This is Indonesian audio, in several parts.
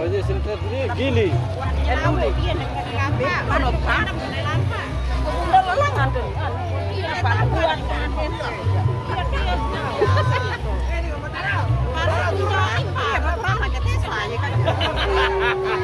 Oye, se entretiene, Gili. Ha ha ha!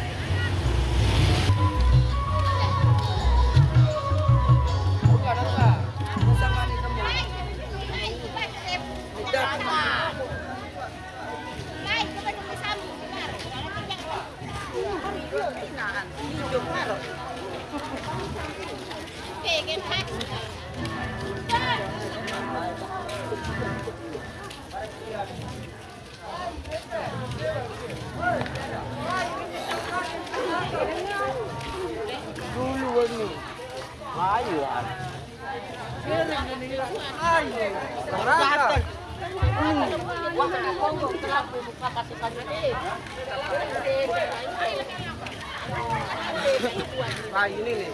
Nah ini nih.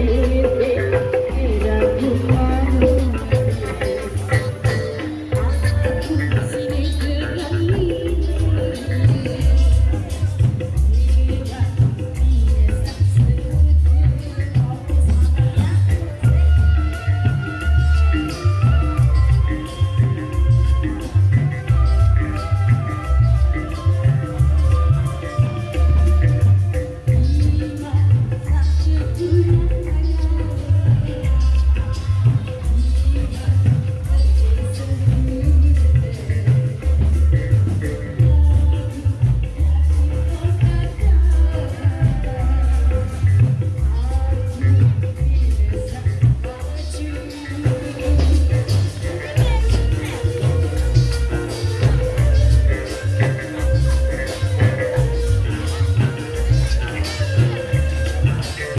Hare